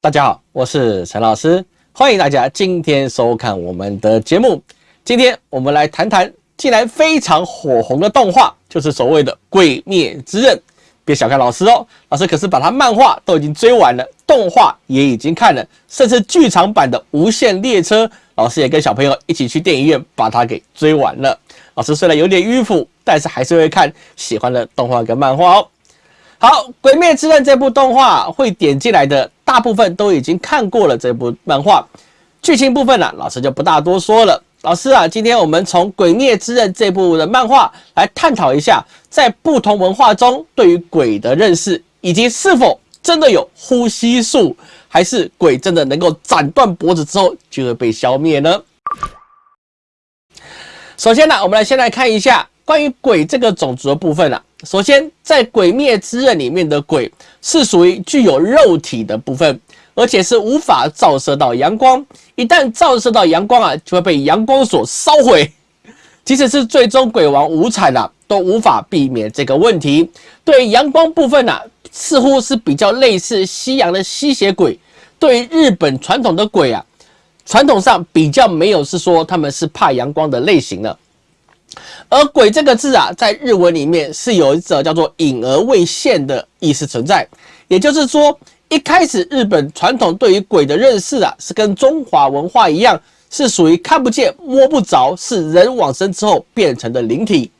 大家好，我是陈老师，欢迎大家今天收看我们的节目。今天我们来谈谈近来非常火红的动画，就是所谓的《鬼灭之刃》。别小看老师哦，老师可是把他漫画都已经追完了，动画也已经看了，甚至剧场版的《无限列车》，老师也跟小朋友一起去电影院把它给追完了。老师虽然有点迂腐，但是还是会看喜欢的动画跟漫画哦。好，《鬼灭之刃》这部动画会点进来的大部分都已经看过了这部漫画，剧情部分呢，老师就不大多说了。老师啊，今天我们从《鬼灭之刃》这部的漫画来探讨一下，在不同文化中对于鬼的认识，以及是否真的有呼吸术，还是鬼真的能够斩断脖子之后就会被消灭呢？首先呢，我们来先来看一下关于鬼这个种族的部分啊。首先，在《鬼灭之刃》里面的鬼是属于具有肉体的部分，而且是无法照射到阳光。一旦照射到阳光啊，就会被阳光所烧毁。即使是最终鬼王无惨啊，都无法避免这个问题。对阳光部分啊，似乎是比较类似西洋的吸血鬼。对于日本传统的鬼啊，传统上比较没有是说他们是怕阳光的类型了。而“鬼”这个字啊，在日文里面是有一则叫做“隐而未现”的意思存在。也就是说，一开始日本传统对于鬼的认识啊，是跟中华文化一样，是属于看不见、摸不着，是人往生之后变成的灵体。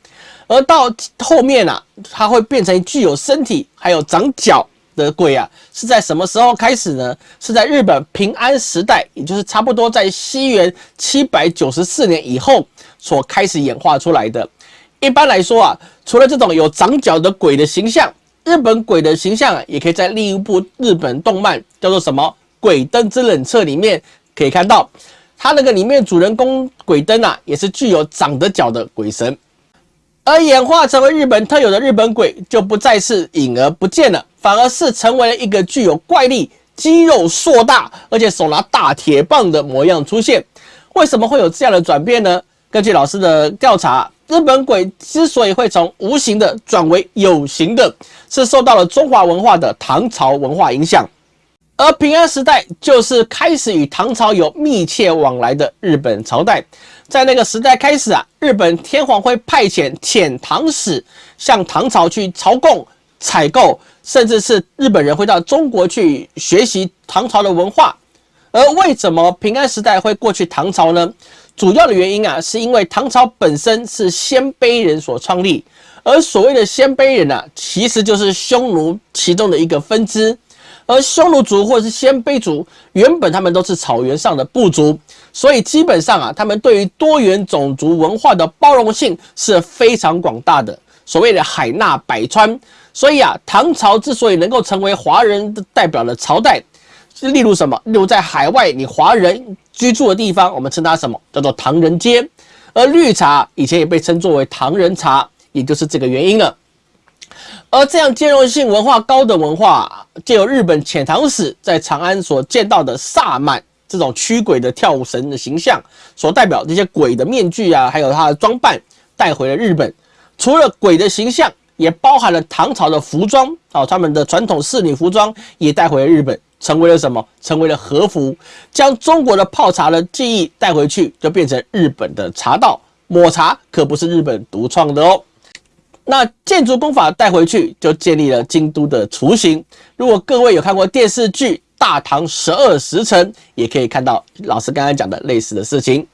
而到后面啊，它会变成具有身体还有长脚的鬼啊，是在什么时候开始呢？是在日本平安时代，也就是差不多在西元七百九十四年以后。所开始演化出来的。一般来说啊，除了这种有长角的鬼的形象，日本鬼的形象啊，也可以在另一部日本动漫叫做什么《鬼灯之冷彻》里面可以看到，它那个里面主人公鬼灯啊，也是具有长的角的鬼神。而演化成为日本特有的日本鬼，就不再是隐而不见了，反而是成为了一个具有怪力、肌肉硕大，而且手拿大铁棒的模样出现。为什么会有这样的转变呢？根据老师的调查，日本鬼之所以会从无形的转为有形的，是受到了中华文化的唐朝文化影响。而平安时代就是开始与唐朝有密切往来的日本朝代。在那个时代开始啊，日本天皇会派遣遣唐使向唐朝去朝贡、采购，甚至是日本人会到中国去学习唐朝的文化。而为什么平安时代会过去唐朝呢？主要的原因啊，是因为唐朝本身是鲜卑人所创立，而所谓的鲜卑人啊，其实就是匈奴其中的一个分支。而匈奴族或者是鲜卑族，原本他们都是草原上的部族，所以基本上啊，他们对于多元种族文化的包容性是非常广大的。所谓的海纳百川，所以啊，唐朝之所以能够成为华人的代表的朝代。例如什么？例如在海外，你华人居住的地方，我们称它什么？叫做唐人街。而绿茶以前也被称作为唐人茶，也就是这个原因了。而这样兼容性文化高的文化，借由日本遣唐使在长安所见到的萨满这种驱鬼的跳舞神的形象，所代表这些鬼的面具啊，还有他的装扮，带回了日本。除了鬼的形象，也包含了唐朝的服装啊，他们的传统仕女服装也带回了日本。成为了什么？成为了和服，将中国的泡茶的技艺带回去，就变成日本的茶道。抹茶可不是日本独创的哦。那建筑工法带回去，就建立了京都的雏形。如果各位有看过电视剧《大唐十二时辰》，也可以看到老师刚刚讲的类似的事情。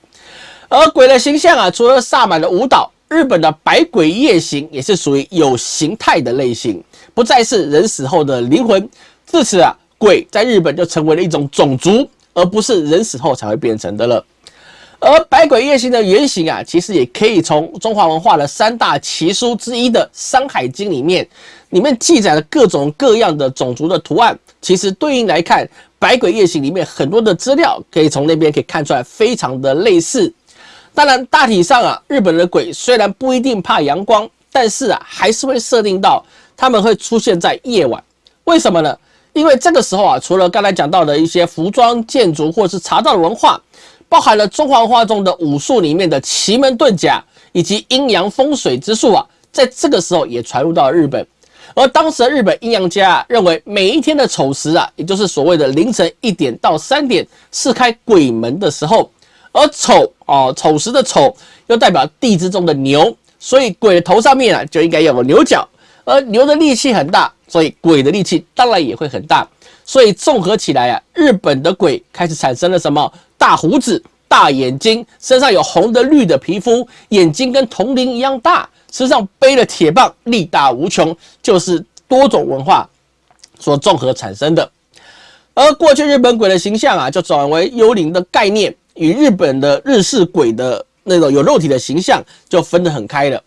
而鬼的形象啊，除了萨满的舞蹈，日本的百鬼夜行也是属于有形态的类型，不再是人死后的灵魂。自此啊。鬼在日本就成为了一种种族，而不是人死后才会变成的了。而百鬼夜行的原型啊，其实也可以从中华文化的三大奇书之一的《山海经》里面，里面记载了各种各样的种族的图案。其实对应来看，百鬼夜行里面很多的资料，可以从那边可以看出来，非常的类似。当然，大体上啊，日本的鬼虽然不一定怕阳光，但是啊，还是会设定到他们会出现在夜晚。为什么呢？因为这个时候啊，除了刚才讲到的一些服装、建筑或者是茶道的文化，包含了中华文化中的武术里面的奇门遁甲以及阴阳风水之术啊，在这个时候也传入到了日本。而当时的日本阴阳家啊认为，每一天的丑时啊，也就是所谓的凌晨一点到三点，是开鬼门的时候。而丑哦，丑时的丑又代表地支中的牛，所以鬼的头上面啊就应该有个牛角。而牛的力气很大，所以鬼的力气当然也会很大。所以综合起来啊，日本的鬼开始产生了什么大胡子、大眼睛，身上有红的、绿的皮肤，眼睛跟铜铃一样大。身上背了铁棒，力大无穷，就是多种文化所综合产生的。而过去日本鬼的形象啊，就转为幽灵的概念，与日本的日式鬼的那种有肉体的形象就分得很开了。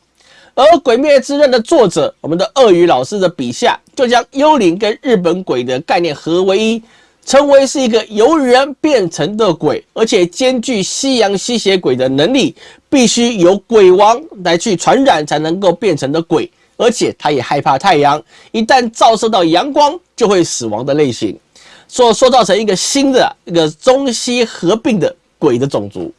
而《鬼灭之刃》的作者，我们的鳄鱼老师的笔下，就将幽灵跟日本鬼的概念合为一。成为是一个由人变成的鬼，而且兼具西洋吸血鬼的能力，必须由鬼王来去传染才能够变成的鬼，而且他也害怕太阳，一旦照射到阳光就会死亡的类型，所塑造成一个新的一个中西合并的鬼的种族。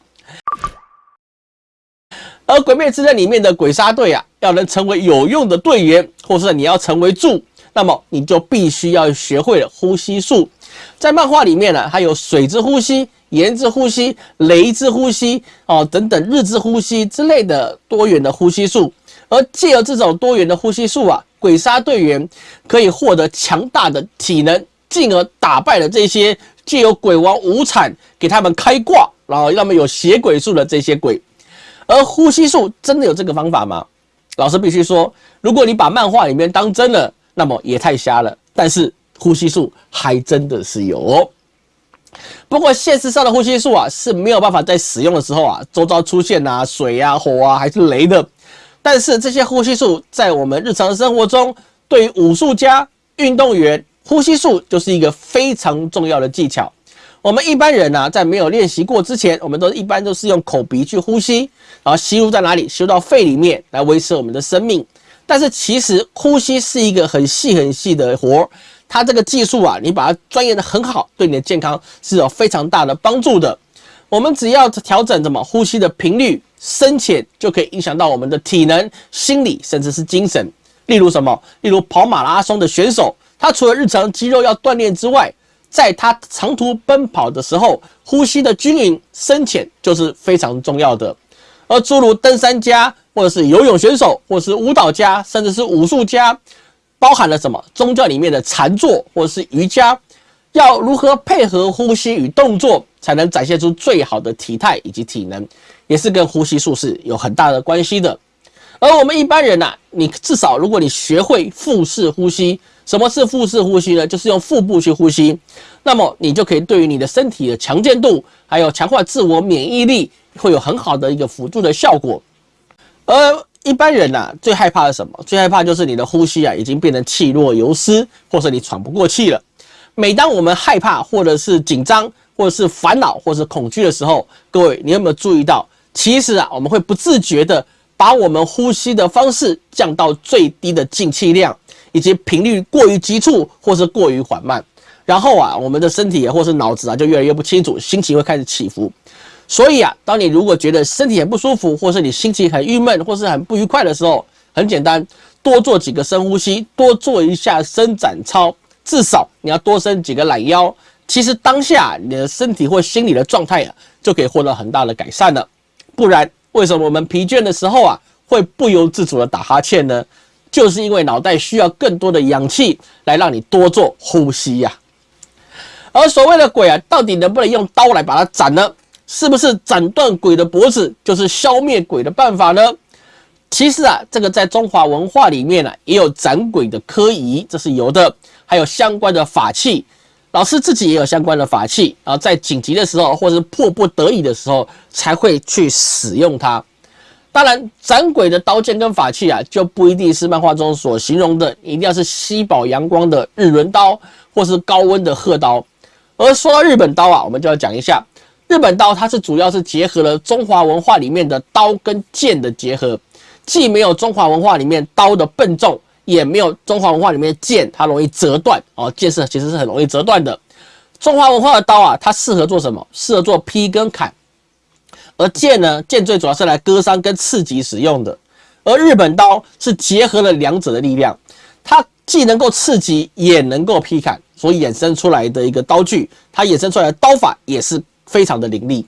而《鬼灭之刃》里面的鬼杀队啊，要能成为有用的队员，或是你要成为柱，那么你就必须要学会了呼吸术。在漫画里面呢，还有水之呼吸、岩之呼吸、雷之呼吸哦等等日之呼吸之类的多元的呼吸术。而借由这种多元的呼吸术啊，鬼杀队员可以获得强大的体能，进而打败了这些借由鬼王无惨给他们开挂，然后让他们有血鬼术的这些鬼。而呼吸术真的有这个方法吗？老师必须说，如果你把漫画里面当真了，那么也太瞎了。但是。呼吸术还真的是有哦，不过现实上的呼吸术啊是没有办法在使用的时候啊，周遭出现啊水啊火啊还是雷的。但是这些呼吸术在我们日常生活中，对于武术家、运动员，呼吸术就是一个非常重要的技巧。我们一般人呢，在没有练习过之前，我们都一般都是用口鼻去呼吸，然后吸入在哪里？吸入到肺里面来维持我们的生命。但是其实呼吸是一个很细很细的活。它这个技术啊，你把它钻研的很好，对你的健康是有非常大的帮助的。我们只要调整怎么呼吸的频率、深浅，就可以影响到我们的体能、心理，甚至是精神。例如什么？例如跑马拉松的选手，他除了日常肌肉要锻炼之外，在他长途奔跑的时候，呼吸的均匀、深浅就是非常重要的。而诸如登山家，或者是游泳选手，或者是舞蹈家，甚至是武术家。包含了什么？宗教里面的禅坐或者是瑜伽，要如何配合呼吸与动作，才能展现出最好的体态以及体能，也是跟呼吸术是有很大的关系的。而我们一般人呐，你至少如果你学会腹式呼吸，什么是腹式呼吸呢？就是用腹部去呼吸，那么你就可以对于你的身体的强健度，还有强化自我免疫力，会有很好的一个辅助的效果。而一般人呐，最害怕的什么？最害怕就是你的呼吸啊，已经变成气若游丝，或者你喘不过气了。每当我们害怕，或者是紧张，或者是烦恼，或者是恐惧的时候，各位，你有没有注意到？其实啊，我们会不自觉的把我们呼吸的方式降到最低的进气量，以及频率过于急促，或是过于缓慢。然后啊，我们的身体也或是脑子啊，就越来越不清楚，心情会开始起伏。所以啊，当你如果觉得身体很不舒服，或是你心情很郁闷，或是很不愉快的时候，很简单，多做几个深呼吸，多做一下伸展操，至少你要多伸几个懒腰。其实当下你的身体或心理的状态啊，就可以获得很大的改善了。不然，为什么我们疲倦的时候啊，会不由自主的打哈欠呢？就是因为脑袋需要更多的氧气来让你多做呼吸呀。而所谓的鬼啊，到底能不能用刀来把它斩呢？是不是斩断鬼的脖子就是消灭鬼的办法呢？其实啊，这个在中华文化里面呢，也有斩鬼的科仪，这是有的，还有相关的法器。老师自己也有相关的法器，然后在紧急的时候，或是迫不得已的时候，才会去使用它。当然，斩鬼的刀剑跟法器啊，就不一定是漫画中所形容的，一定要是吸饱阳光的日轮刀，或是高温的鹤刀。而说到日本刀啊，我们就要讲一下。日本刀它是主要是结合了中华文化里面的刀跟剑的结合，既没有中华文化里面刀的笨重，也没有中华文化里面剑它容易折断哦。剑是其实是很容易折断的。中华文化的刀啊，它适合做什么？适合做劈跟砍。而剑呢，剑最主要是来割伤跟刺激使用的。而日本刀是结合了两者的力量，它既能够刺激，也能够劈砍，所衍生出来的一个刀具，它衍生出来的刀法也是非常的凌厉。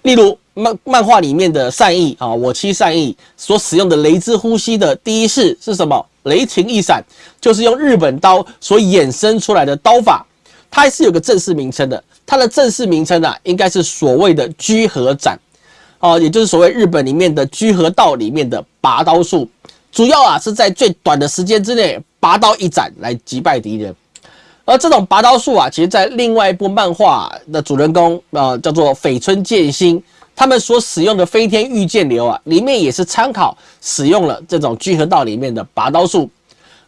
例如漫漫画里面的善意啊，我妻善意所使用的雷之呼吸的第一式是什么？雷霆一闪，就是用日本刀所衍生出来的刀法，它还是有个正式名称的。它的正式名称啊，应该是所谓的居合斩，哦，也就是所谓日本里面的居合道里面的拔刀术。主要啊是在最短的时间之内拔刀一斩来击败敌人。而这种拔刀术啊，其实在另外一部漫画的主人公啊，叫做绯村剑心，他们所使用的飞天御剑流啊，里面也是参考使用了这种居合道里面的拔刀术。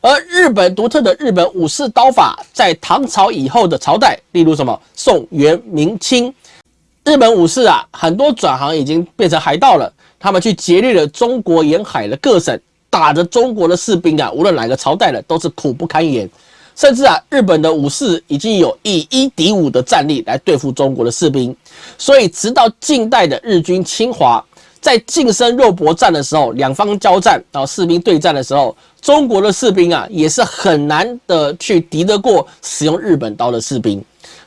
而日本独特的日本武士刀法，在唐朝以后的朝代，例如什么宋、元、明清，日本武士啊，很多转行已经变成海盗了。他们去劫掠了中国沿海的各省，打着中国的士兵啊，无论哪个朝代的，都是苦不堪言。甚至啊，日本的武士已经有以一敌五的战力来对付中国的士兵。所以，直到近代的日军侵华。在近身肉搏战的时候，两方交战，然后士兵对战的时候，中国的士兵啊也是很难的去敌得过使用日本刀的士兵。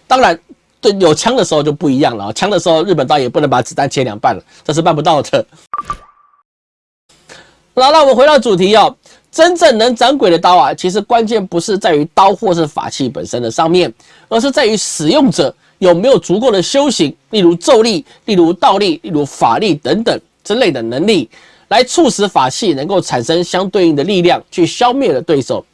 当然，对有枪的时候就不一样了，枪的时候日本刀也不能把子弹切两半了，这是办不到的。好，那我们回到主题哦，真正能斩鬼的刀啊，其实关键不是在于刀或是法器本身的上面，而是在于使用者。有没有足够的修行，例如咒力、例如道力、例如法力等等之类的能力，来促使法器能够产生相对应的力量，去消灭了对手。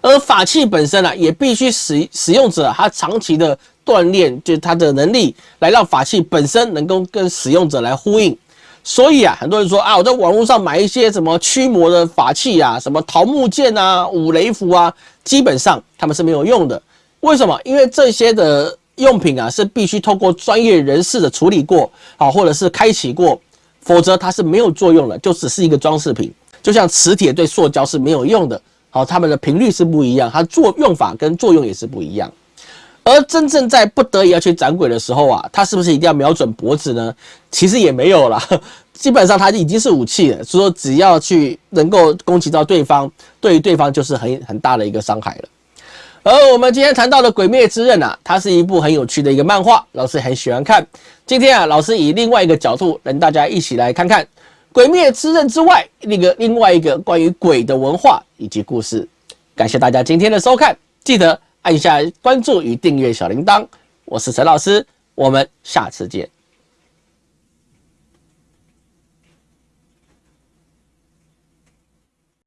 而法器本身啊，也必须使使用者他长期的锻炼，就是他的能力，来让法器本身能够跟使用者来呼应。所以啊，很多人说啊，我在网络上买一些什么驱魔的法器啊，什么桃木剑啊、五雷符啊，基本上他们是没有用的。为什么？因为这些的。用品啊是必须透过专业人士的处理过，好或者是开启过，否则它是没有作用的，就只是一个装饰品。就像磁铁对塑胶是没有用的，好，它们的频率是不一样，它作用法跟作用也是不一样。而真正在不得已要去斩鬼的时候啊，它是不是一定要瞄准脖子呢？其实也没有啦，基本上它已经是武器了，所以说只要去能够攻击到对方，对于对方就是很很大的一个伤害了。而我们今天谈到的《鬼灭之刃》啊，它是一部很有趣的一个漫画，老师很喜欢看。今天啊，老师以另外一个角度，跟大家一起来看看《鬼灭之刃》之外那个另外一个关于鬼的文化以及故事。感谢大家今天的收看，记得按下关注与订阅小铃铛。我是陈老师，我们下次见。